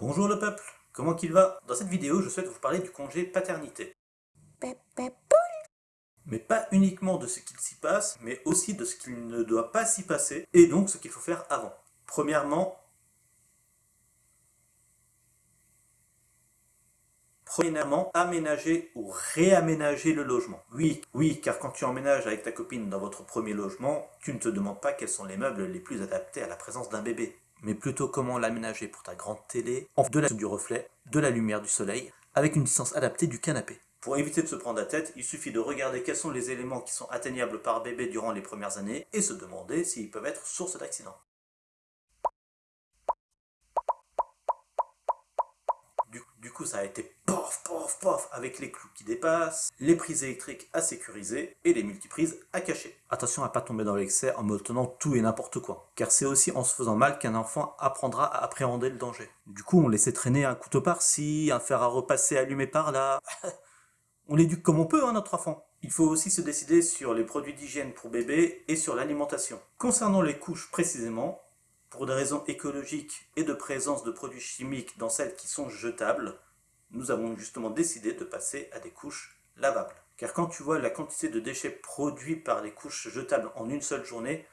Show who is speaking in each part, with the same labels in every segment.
Speaker 1: Bonjour le peuple, comment qu'il va? Dans cette vidéo, je souhaite vous parler du congé paternité. Mais pas uniquement de ce qu'il s'y passe, mais aussi de ce qu'il ne doit pas s'y passer, et donc ce qu'il faut faire avant. Premièrement, Premièrement, aménager ou réaménager le logement. Oui, oui, car quand tu emménages avec ta copine dans votre premier logement, tu ne te demandes pas quels sont les meubles les plus adaptés à la présence d'un bébé mais plutôt comment l'aménager pour ta grande télé, en de la du reflet, de la lumière du soleil, avec une distance adaptée du canapé. Pour éviter de se prendre la tête, il suffit de regarder quels sont les éléments qui sont atteignables par bébé durant les premières années et se demander s'ils peuvent être source d'accidents. Du, coup, ça a été pof, pof, pof, avec les clous qui dépassent, les prises électriques à sécuriser et les multiprises à cacher. Attention à pas tomber dans l'excès en me tenant tout et n'importe quoi, car c'est aussi en se faisant mal qu'un enfant apprendra à appréhender le danger. Du coup, on laissait traîner un couteau par-ci, un fer à repasser allumé par-là. on l'éduque comme on peut, hein, notre enfant. Il faut aussi se décider sur les produits d'hygiène pour bébé et sur l'alimentation. Concernant les couches précisément, pour des raisons écologiques et de présence de produits chimiques dans celles qui sont jetables, nous avons justement décidé de passer à des couches lavables. Car quand tu vois la quantité de déchets produits par les couches jetables en une seule journée,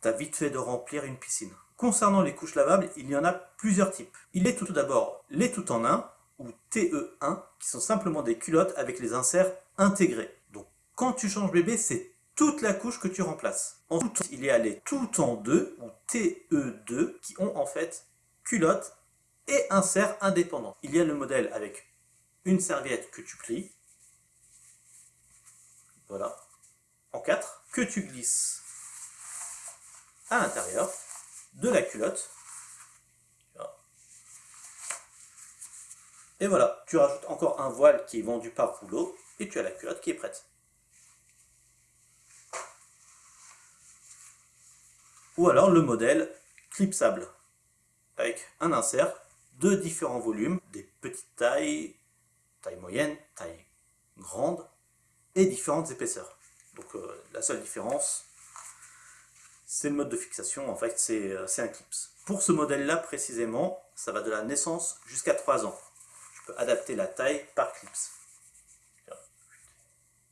Speaker 1: t'as vite fait de remplir une piscine. Concernant les couches lavables, il y en a plusieurs types. Il est tout d'abord les tout en un, ou TE1, qui sont simplement des culottes avec les inserts intégrés. Donc quand tu changes bébé, c'est toute la couche que tu remplaces. Ensuite, il y a les tout en deux, ou TE2, qui ont en fait culotte et insert indépendant. Il y a le modèle avec une serviette que tu plies, voilà, en quatre, que tu glisses à l'intérieur de la culotte. Et voilà, tu rajoutes encore un voile qui est vendu par rouleau, et tu as la culotte qui est prête. Ou alors le modèle clipsable, avec un insert de différents volumes, des petites tailles, taille moyenne, taille grande, et différentes épaisseurs. Donc euh, la seule différence, c'est le mode de fixation, en fait c'est euh, un clips. Pour ce modèle-là précisément, ça va de la naissance jusqu'à 3 ans. Tu peux adapter la taille par clips.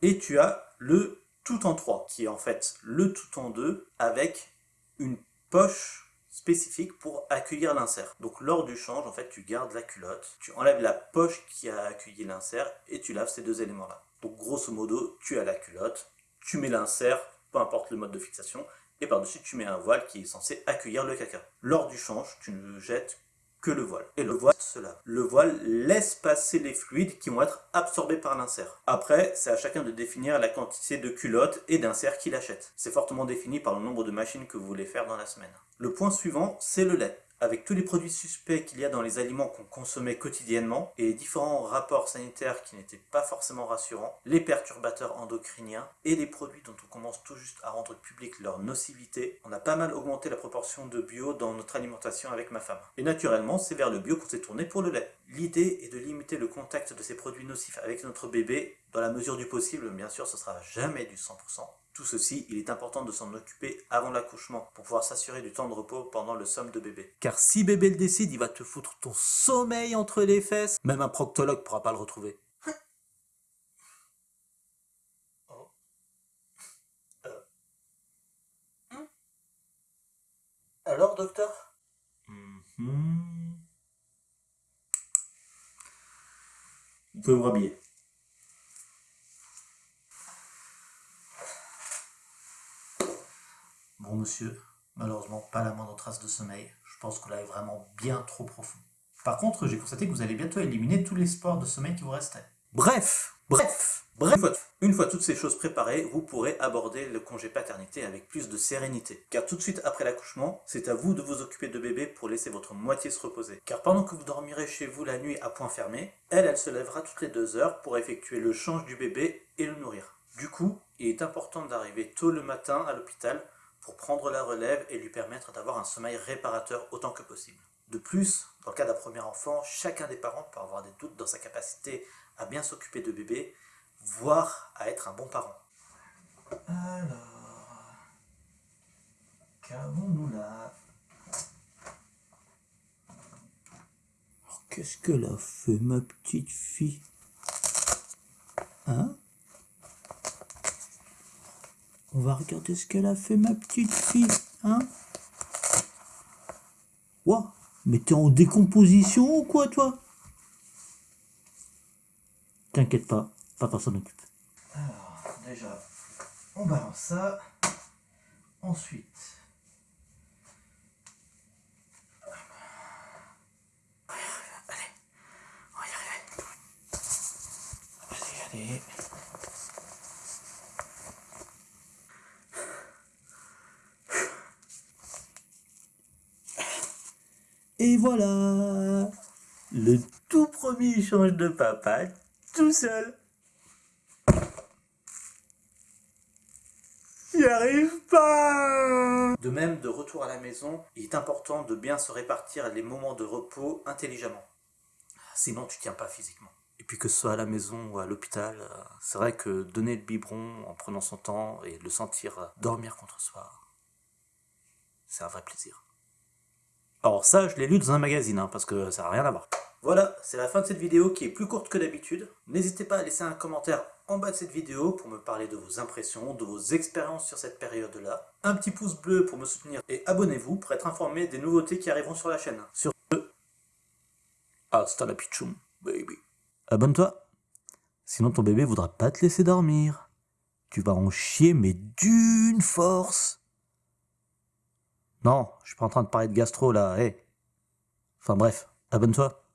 Speaker 1: Et tu as le tout en 3, qui est en fait le tout en 2 avec une poche spécifique pour accueillir l'insert. Donc lors du change, en fait, tu gardes la culotte, tu enlèves la poche qui a accueilli l'insert et tu laves ces deux éléments-là. Donc grosso modo, tu as la culotte, tu mets l'insert, peu importe le mode de fixation, et par-dessus tu mets un voile qui est censé accueillir le caca. Lors du change, tu ne jettes le voile. Et le voile cela. Le voile laisse passer les fluides qui vont être absorbés par l'insert. Après, c'est à chacun de définir la quantité de culottes et d'inserts qu'il achète. C'est fortement défini par le nombre de machines que vous voulez faire dans la semaine. Le point suivant, c'est le lait avec tous les produits suspects qu'il y a dans les aliments qu'on consommait quotidiennement et les différents rapports sanitaires qui n'étaient pas forcément rassurants, les perturbateurs endocriniens et les produits dont on commence tout juste à rendre public leur nocivité, on a pas mal augmenté la proportion de bio dans notre alimentation avec ma femme. Et naturellement, c'est vers le bio qu'on s'est tourné pour le lait. L'idée est de limiter le contact de ces produits nocifs avec notre bébé dans la mesure du possible, bien sûr ce sera jamais du 100%, tout ceci, il est important de s'en occuper avant l'accouchement pour pouvoir s'assurer du temps de repos pendant le somme de bébé. Car si bébé le décide, il va te foutre ton sommeil entre les fesses. Même un proctologue pourra pas le retrouver. Oh. Euh. Hmm. Alors, docteur? Mm-hmm. Vous pouvez vous rhabiller. Bon monsieur, malheureusement pas la moindre trace de sommeil. Je pense que là est vraiment bien trop profond. Par contre, j'ai constaté que vous allez bientôt éliminer tous les sports de sommeil qui vous restaient. Bref, bref, bref. Une fois, toutes ces choses préparées, vous pourrez aborder le congé paternité avec plus de sérénité. Car tout de suite après l'accouchement, c'est à vous de vous occuper de bébé pour laisser votre moitié se reposer. Car pendant que vous dormirez chez vous la nuit à point fermé, elle, elle se lèvera toutes les deux heures pour effectuer le change du bébé et le nourrir. Du coup, il est important d'arriver tôt le matin à l'hôpital pour prendre la relève et lui permettre d'avoir un sommeil réparateur autant que possible. De plus, dans le cas d'un premier enfant, chacun des parents peut avoir des doutes dans sa capacité à bien s'occuper de bébé, voire à être un bon parent. Alors, qu'avons-nous là?
Speaker 2: Qu'est-ce qu'elle a fait, ma petite fille? Hein? On va regarder ce qu'elle a fait, ma petite fille. Hein? Ouah Mais t'es en décomposition ou quoi, toi? T'inquiète pas, papa s'en.
Speaker 1: Alors, déjà, on balance ça. Ensuite, on y arriver. Allez, allez.
Speaker 2: Et voilà Le tout premier échange de papa, tout seul. Pas
Speaker 1: De même, de retour à la maison, il est important de bien se répartir les moments de repos intelligemment. Sinon, tu tiens pas physiquement. Et puis que ce soit à la maison ou à l'hôpital, euh, c'est vrai que donner le biberon en prenant son temps et le sentir euh, dormir contre soi, c'est un vrai plaisir. Alors ça, je l'ai lu dans un magazine, hein, parce que ça n'a rien à voir. Voilà, c'est la fin de cette vidéo qui est plus courte que d'habitude. N'hésitez pas à laisser un commentaire en bas de cette vidéo pour me parler de vos impressions, de vos expériences sur cette période-là. Un petit pouce bleu pour me soutenir et abonnez-vous pour être informé des nouveautés qui arriveront sur la chaîne. Sur ce, hasta la pichum, baby. Abonne-toi, sinon ton bébé voudra pas te laisser dormir. Tu vas en chier, mais d'une force. Non, je suis pas en train de parler de gastro là, hé. Enfin bref, abonne-toi.